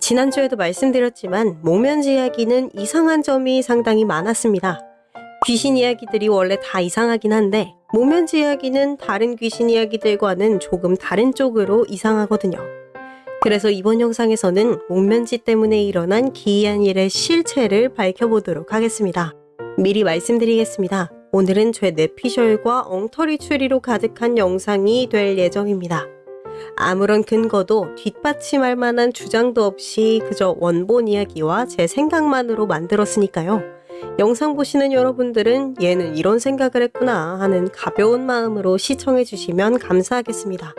지난주에도 말씀드렸지만 목면지 이야기는 이상한 점이 상당히 많았습니다. 귀신 이야기들이 원래 다 이상하긴 한데 목면지 이야기는 다른 귀신 이야기들과는 조금 다른 쪽으로 이상하거든요. 그래서 이번 영상에서는 목면지 때문에 일어난 기이한 일의 실체를 밝혀보도록 하겠습니다. 미리 말씀드리겠습니다. 오늘은 죄 뇌피셜과 엉터리 추리로 가득한 영상이 될 예정입니다. 아무런 근거도 뒷받침할 만한 주장도 없이 그저 원본 이야기와 제 생각만으로 만들었으니까요. 영상 보시는 여러분들은 얘는 이런 생각을 했구나 하는 가벼운 마음으로 시청해 주시면 감사하겠습니다.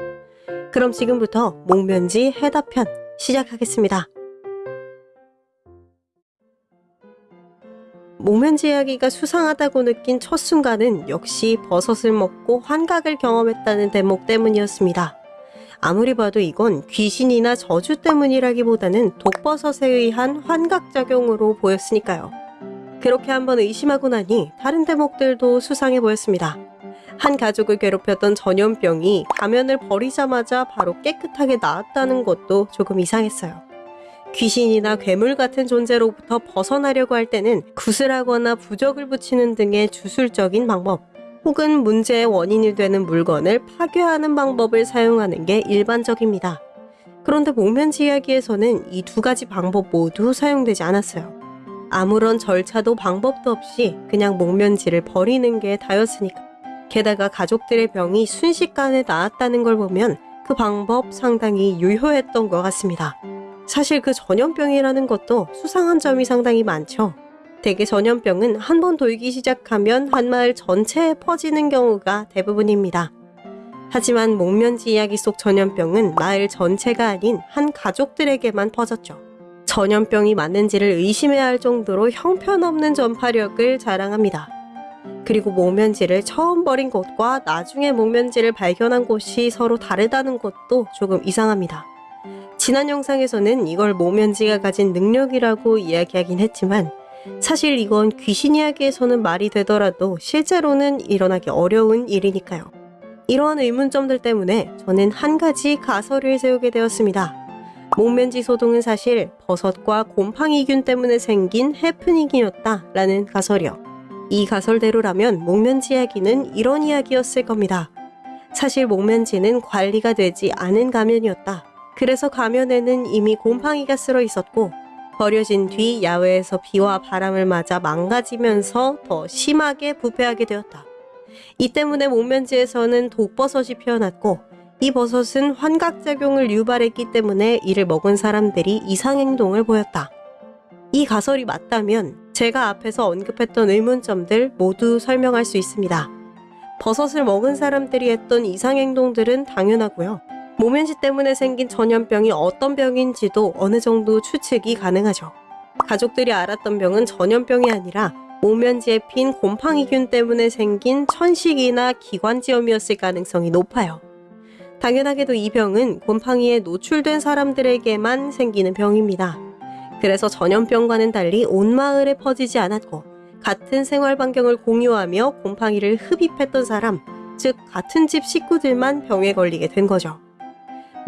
그럼 지금부터 목면지 해답편 시작하겠습니다. 목면지 이야기가 수상하다고 느낀 첫 순간은 역시 버섯을 먹고 환각을 경험했다는 대목 때문이었습니다. 아무리 봐도 이건 귀신이나 저주 때문이라기보다는 독버섯에 의한 환각작용으로 보였으니까요. 그렇게 한번 의심하고 나니 다른 대목들도 수상해 보였습니다. 한 가족을 괴롭혔던 전염병이 가면을 버리자마자 바로 깨끗하게 나았다는 것도 조금 이상했어요. 귀신이나 괴물 같은 존재로부터 벗어나려고 할 때는 구슬하거나 부적을 붙이는 등의 주술적인 방법, 혹은 문제의 원인이 되는 물건을 파괴하는 방법을 사용하는 게 일반적입니다. 그런데 목면지 이야기에서는 이 두 가지 방법 모두 사용되지 않았어요. 아무런 절차도 방법도 없이 그냥 목면지를 버리는 게 다였으니까. 게다가 가족들의 병이 순식간에 나았다는 걸 보면 그 방법 상당히 유효했던 것 같습니다. 사실 그 전염병이라는 것도 수상한 점이 상당히 많죠. 대개 전염병은 한 번 돌기 시작하면 한 마을 전체에 퍼지는 경우가 대부분입니다. 하지만 목면지 이야기 속 전염병은 마을 전체가 아닌 한 가족들에게만 퍼졌죠. 전염병이 맞는지를 의심해야 할 정도로 형편없는 전파력을 자랑합니다. 그리고 목면지를 처음 버린 곳과 나중에 목면지를 발견한 곳이 서로 다르다는 것도 조금 이상합니다. 지난 영상에서는 이걸 목면지가 가진 능력이라고 이야기하긴 했지만 사실 이건 귀신 이야기에서는 말이 되더라도 실제로는 일어나기 어려운 일이니까요. 이러한 의문점들 때문에 저는 한 가지 가설을 세우게 되었습니다. 목면지 소동은 사실 버섯과 곰팡이균 때문에 생긴 해프닝이었다 라는 가설이요. 이 가설대로라면 목면지 이야기는 이런 이야기였을 겁니다. 사실 목면지는 관리가 되지 않은 가면이었다. 그래서 가면에는 이미 곰팡이가 쓸어 있었고 버려진 뒤 야외에서 비와 바람을 맞아 망가지면서 더 심하게 부패하게 되었다. 이 때문에 목면지에서는 독버섯이 피어났고 이 버섯은 환각작용을 유발했기 때문에 이를 먹은 사람들이 이상행동을 보였다. 이 가설이 맞다면 제가 앞에서 언급했던 의문점들 모두 설명할 수 있습니다. 버섯을 먹은 사람들이 했던 이상행동들은 당연하고요. 모면지 때문에 생긴 전염병이 어떤 병인지도 어느 정도 추측이 가능하죠. 가족들이 알았던 병은 전염병이 아니라 모면지에 핀 곰팡이균 때문에 생긴 천식이나 기관지염이었을 가능성이 높아요. 당연하게도 이 병은 곰팡이에 노출된 사람들에게만 생기는 병입니다. 그래서 전염병과는 달리 온 마을에 퍼지지 않았고 같은 생활 반경을 공유하며 곰팡이를 흡입했던 사람, 즉 같은 집 식구들만 병에 걸리게 된 거죠.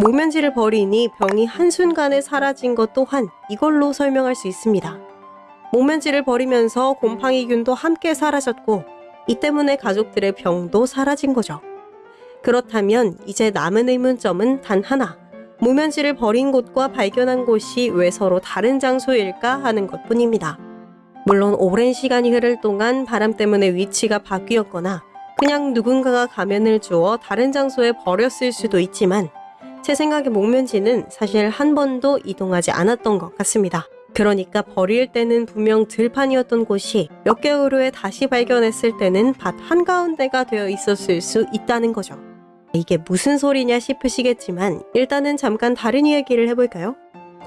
목면지를 버리니 병이 한순간에 사라진 것 또한 이걸로 설명할 수 있습니다. 목면지를 버리면서 곰팡이균도 함께 사라졌고 이 때문에 가족들의 병도 사라진 거죠. 그렇다면 이제 남은 의문점은 단 하나. 목면지를 버린 곳과 발견한 곳이 왜 서로 다른 장소일까 하는 것 뿐입니다. 물론 오랜 시간이 흐를 동안 바람 때문에 위치가 바뀌었거나 그냥 누군가가 가면을 주어 다른 장소에 버렸을 수도 있지만 제 생각에 목면지는 사실 한 번도 이동하지 않았던 것 같습니다. 그러니까 버릴 때는 분명 들판이었던 곳이 몇 개월 후에 다시 발견했을 때는 밭 한가운데가 되어 있었을 수 있다는 거죠. 이게 무슨 소리냐 싶으시겠지만 일단은 잠깐 다른 이야기를 해볼까요?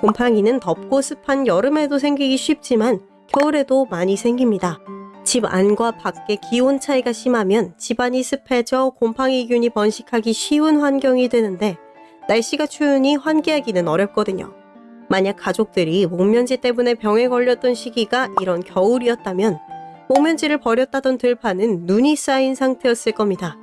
곰팡이는 덥고 습한 여름에도 생기기 쉽지만 겨울에도 많이 생깁니다. 집 안과 밖의 기온 차이가 심하면 집안이 습해져 곰팡이균이 번식하기 쉬운 환경이 되는데 날씨가 추우니 환기하기는 어렵거든요. 만약 가족들이 목면지 때문에 병에 걸렸던 시기가 이런 겨울이었다면 목면지를 버렸다던 들판은 눈이 쌓인 상태였을 겁니다.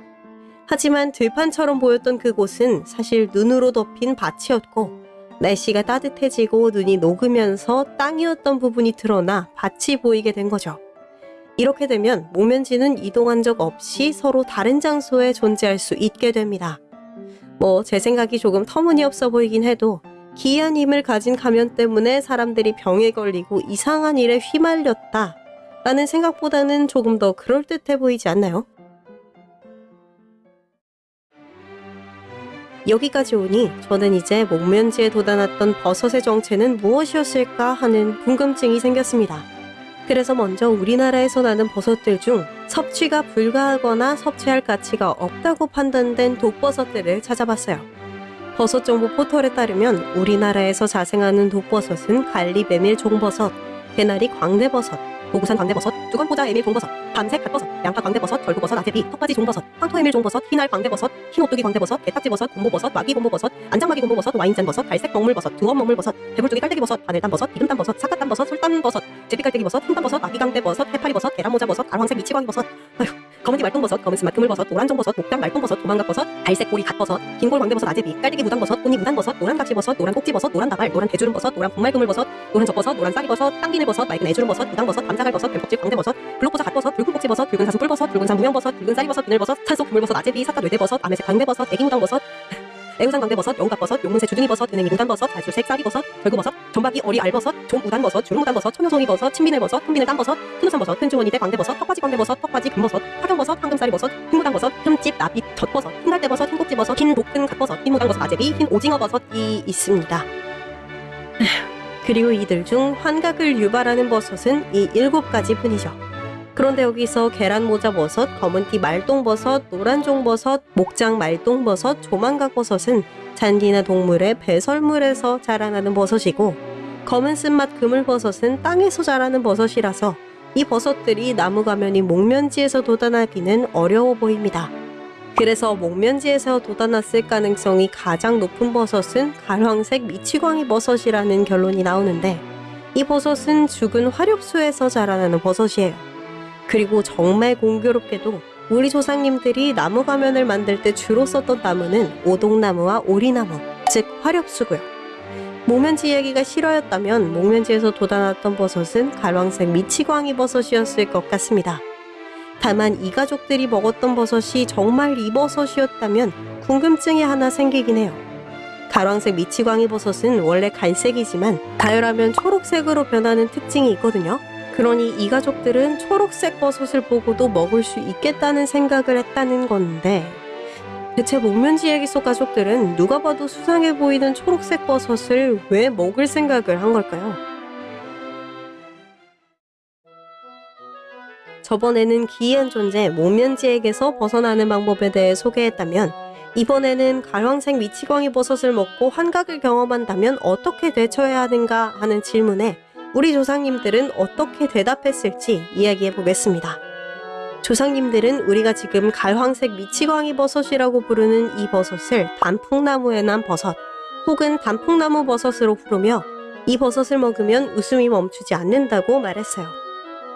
하지만 들판처럼 보였던 그곳은 사실 눈으로 덮인 밭이었고 날씨가 따뜻해지고 눈이 녹으면서 땅이었던 부분이 드러나 밭이 보이게 된 거죠. 이렇게 되면 목면지는 이동한 적 없이 서로 다른 장소에 존재할 수 있게 됩니다. 뭐 제 생각이 조금 터무니없어 보이긴 해도 기이한 힘을 가진 가면 때문에 사람들이 병에 걸리고 이상한 일에 휘말렸다 라는 생각보다는 조금 더 그럴듯해 보이지 않나요? 여기까지 오니 저는 이제 목면지에 돋아났던 버섯의 정체는 무엇이었을까 하는 궁금증이 생겼습니다. 그래서 먼저 우리나라에서 나는 버섯들 중 섭취가 불가하거나 섭취할 가치가 없다고 판단된 독버섯들을 찾아봤어요. 버섯 정보 포털에 따르면 우리나라에서 자생하는 독버섯은 갈잎에밀종버섯, 배나리 광대버섯, 독우산 광대버섯, 두건포자 에밀 종버섯, 밤색 갓버섯, 양파 광대버섯, 절구버섯 아제비, 턱받이 종버섯, 황토 에밀 종버섯, 흰알 광대버섯, 흰 오뚜기 광대버섯, 개딱지버섯, 곰보버섯, 마귀 곰보버섯, 안장마귀 곰보버섯, 와인잔버섯, 갈색 먹물버섯, 두엄 먹물버섯, 배불뚝이 깔때기버섯, 바늘땀버섯, 비듬땀버섯, 삿갓땀버섯, 솔땀버섯, 제비깔때기버섯, 흰단버섯, 아기강대버섯, 해파리버섯, 계란모자버섯, 가로황색 미치광이버섯, 아휴 검은띠 말똥버섯, 검은 스맛 그물버섯, 노란종버섯, 목당 말똥버섯, 도망갑버섯, 갈색 꼬리 갓버섯, 긴골 광대버섯 아제비, 깔때기 무당버섯, 꽃잎 무단버섯, 노란 각지버섯, 노란 꼭지버섯, 노란 다발, 노란 대주름버섯, 노란 분말그물버섯, 노란 젖버섯, 노란 쌀이버섯, 땅비늘버섯, 맑은 애주름버섯, 무당버섯, 밤사갈버섯, 뱀껍질 광대버섯, 블록버섯 갓버섯, 붉은 꼭지버섯, 붉은 사슴 뿔버섯, 붉은 산 무명버섯, 붉은 쌀이버섯, 비늘버섯, 산속 그물버섯 아제비, 사카 뇌대버섯, 아메색 광대버섯, 애기 무당버섯, 애우산 광대버섯, 영갑버섯, 용문새 주둥이버섯, 은행이 무단버섯, 알수색 쌀이버섯, 절구버섯, 전박이 어리 알버섯, 좀무단버섯, 주름무단버섯, 천여송이버섯, 친비늘버섯, 흠비늘 땀버섯, 흑누산버섯, 끈주머니대 광대버섯, 턱받이 광대버섯, 턱받이 금버섯, 화경버섯, 황금쌀이버섯, 흰무당버섯, 흠집, 나빛, 젖버섯, 흰갈대버섯, 흰꼭지버섯, 흰 녹근 갓버섯, 흰무당버섯 아제비, 흰 오징어버섯이 있습니다. 그리고 이들 중 환각을 유발하는 버섯은 이 일곱 가지 뿐이죠. 그런데 여기서 계란 모자 버섯, 검은띠 말똥버섯, 노란종버섯, 목장 말똥버섯, 조망각버섯은 잔디나 동물의 배설물에서 자라나는 버섯이고 검은 쓴맛 그물버섯은 땅에서 자라는 버섯이라서 이 버섯들이 나무 가면이 목면지에서 돋아나기는 어려워 보입니다. 그래서 목면지에서 돋아났을 가능성이 가장 높은 버섯은 갈황색 미치광이 버섯이라는 결론이 나오는데 이 버섯은 죽은 화렵수에서 자라나는 버섯이에요. 그리고 정말 공교롭게도 우리 조상님들이 나무 가면을 만들 때 주로 썼던 나무는 오동나무와 오리나무, 즉 화렵수고요. 목면지 이야기가 실화였다면 목면지에서 돋아났던 버섯은 갈황색 미치광이 버섯이었을 것 같습니다. 다만 이 가족들이 먹었던 버섯이 정말 이 버섯이었다면 궁금증이 하나 생기긴 해요. 가랑색 미치광이 버섯은 원래 갈색이지만 가열하면 초록색으로 변하는 특징이 있거든요. 그러니 이 가족들은 초록색 버섯을 보고도 먹을 수 있겠다는 생각을 했다는 건데 대체 목면지 얘기 속 가족들은 누가 봐도 수상해 보이는 초록색 버섯을 왜 먹을 생각을 한 걸까요? 저번에는 기이한 존재 목면지에게서 벗어나는 방법에 대해 소개했다면 이번에는 갈황색 미치광이 버섯을 먹고 환각을 경험한다면 어떻게 대처해야 하는가 하는 질문에 우리 조상님들은 어떻게 대답했을지 이야기해 보겠습니다. 조상님들은 우리가 지금 갈황색 미치광이 버섯이라고 부르는 이 버섯을 단풍나무에 난 버섯 혹은 단풍나무 버섯으로 부르며 이 버섯을 먹으면 웃음이 멈추지 않는다고 말했어요.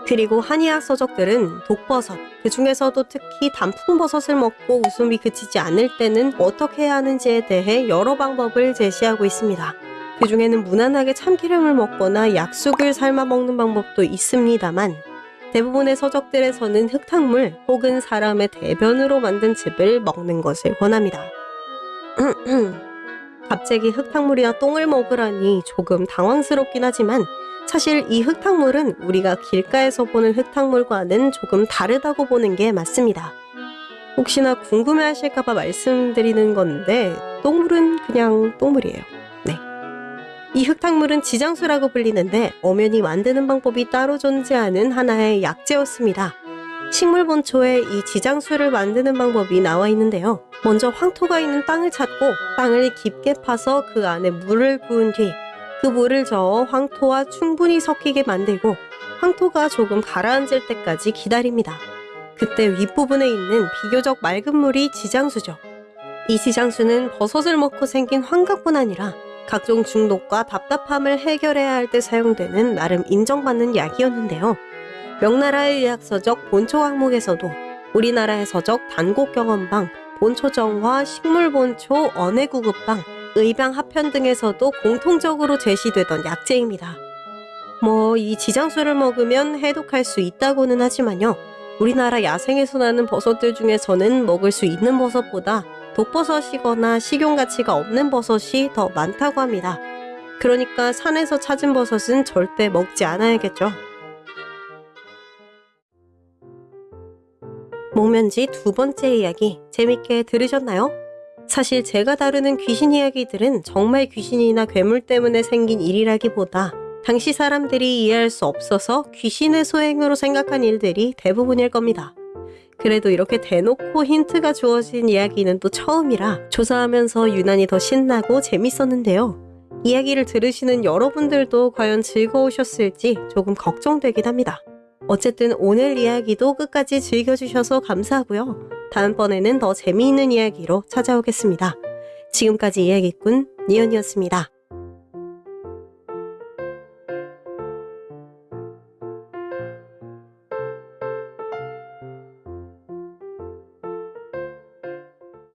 그리고 한의학 서적들은 독버섯, 그 중에서도 특히 단풍버섯을 먹고 웃음이 그치지 않을 때는 어떻게 해야 하는지에 대해 여러 방법을 제시하고 있습니다. 그 중에는 무난하게 참기름을 먹거나 약숙을 삶아 먹는 방법도 있습니다만 대부분의 서적들에서는 흙탕물 혹은 사람의 대변으로 만든 즙을 먹는 것을 권합니다. 갑자기 흙탕물이나 똥을 먹으라니 조금 당황스럽긴 하지만 사실 이 흙탕물은 우리가 길가에서 보는 흙탕물과는 조금 다르다고 보는 게 맞습니다. 혹시나 궁금해 하실까봐 말씀드리는 건데, 똥물은 그냥 똥물이에요. 네. 이 흙탕물은 지장수라고 불리는데, 엄연히 만드는 방법이 따로 존재하는 하나의 약재였습니다. 식물 본초에 이 지장수를 만드는 방법이 나와 있는데요. 먼저 황토가 있는 땅을 찾고, 땅을 깊게 파서 그 안에 물을 부은 뒤, 그 물을 저어 황토와 충분히 섞이게 만들고 황토가 조금 가라앉을 때까지 기다립니다. 그때 윗부분에 있는 비교적 맑은 물이 지장수죠. 이 지장수는 버섯을 먹고 생긴 환각뿐 아니라 각종 중독과 답답함을 해결해야 할 때 사용되는 나름 인정받는 약이었는데요. 명나라의 의학서적 본초 항목에서도 우리나라의 서적 단곡경험방, 본초정화, 식물본초, 언해구급방, 의방 합편 등에서도 공통적으로 제시되던 약재입니다. 뭐 이 지장수를 먹으면 해독할 수 있다고는 하지만요. 우리나라 야생에서 나는 버섯들 중에서는 먹을 수 있는 버섯보다 독버섯이거나 식용 가치가 없는 버섯이 더 많다고 합니다. 그러니까 산에서 찾은 버섯은 절대 먹지 않아야겠죠. 목면지 두 번째 이야기 재밌게 들으셨나요? 사실 제가 다루는 귀신 이야기들은 정말 귀신이나 괴물 때문에 생긴 일이라기보다 당시 사람들이 이해할 수 없어서 귀신의 소행으로 생각한 일들이 대부분일 겁니다. 그래도 이렇게 대놓고 힌트가 주어진 이야기는 또 처음이라 조사하면서 유난히 더 신나고 재밌었는데요. 이야기를 들으시는 여러분들도 과연 즐거우셨을지 조금 걱정되긴 합니다. 어쨌든 오늘 이야기도 끝까지 즐겨주셔서 감사하고요. 다음번에는 더 재미있는 이야기로 찾아오겠습니다. 지금까지 이야기꾼 니언이었습니다.